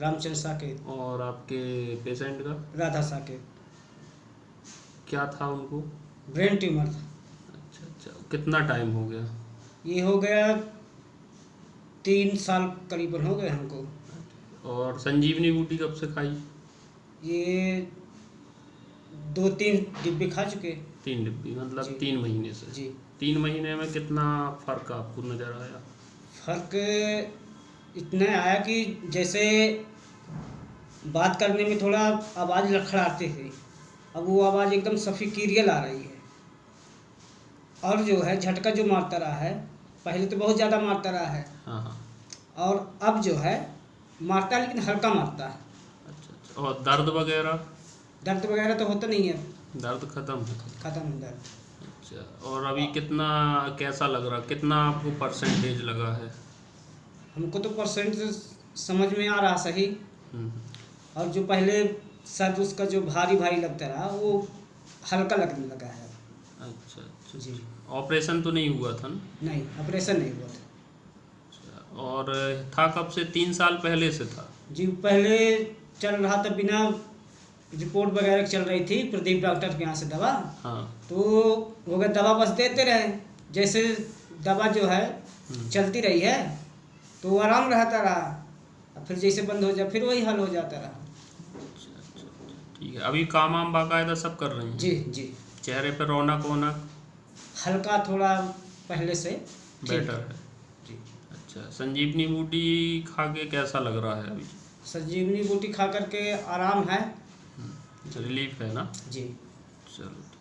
रामचंद्र साकेत। और आपके पेशेंट का? राधा साकेत। क्या था उनको? ब्रेन ट्यूमर था। अच्छा अच्छा। कितना टाइम हो गया? ये हो गया तीन साल करीबन हो गए हमको। और संजीवनी बूटी कब से खाई? ये दो तीन डिब्बे खा चुके। तीन डिब्बी मतलब तीन महीने से। जी। तीन महीने में कितना फ़र्क आपको नज़र आया? फ़र्क इतना आया कि जैसे बात करने में थोड़ा आवाज़ लड़खड़ाते थे। अब वो आवाज़ एकदम सफ़ी क्लियर आ रही है। और जो है झटका जो मारता रहा है पहले तो बहुत ज़्यादा मारता रहा है। हाँ हाँ। और अब जो है मारता है लेकिन हल्का मारता है। अच्छा अच्छा। और दर्द वगैरह? दर्द वगैरह तो होता नहीं है। दर्द खत्म ख़त्म है दर्द। अच्छा और अभी कितना कैसा लग रहा? कितना आपको परसेंटेज लगा है? हमको तो परसेंट समझ में आ रहा सही। हम्म, और जो पहले सर उसका जो भारी भारी लगता रहा वो हल्का लगने लगा है। अच्छा अच्छा जी। ऑपरेशन तो नहीं हुआ था ना? नहीं ऑपरेशन नहीं हुआ था। अच्छा, और था कब से? तीन साल पहले से था? जी पहले चल रहा था बिना रिपोर्ट वगैरह चल रही थी प्रदीप डॉक्टर के यहाँ से दवा। हाँ। तो वो दवा बस देते रहे जैसे दवा जो है हम्म, चलती रही है तो वो आराम रहता रहा। फिर जैसे बंद हो जाए फिर वही हल हो जाता रहा। ठीक है अभी काम वाम बाकायदा सब कर रही हैं? जी जी। चेहरे पर रौनक वौनक? हल्का थोड़ा पहले से बेटर है। जी। अच्छा संजीवनी बूटी खा के कैसा लग रहा है अभी? संजीवनी बूटी खा करके आराम है। रिलीफ है ना? जी। चलो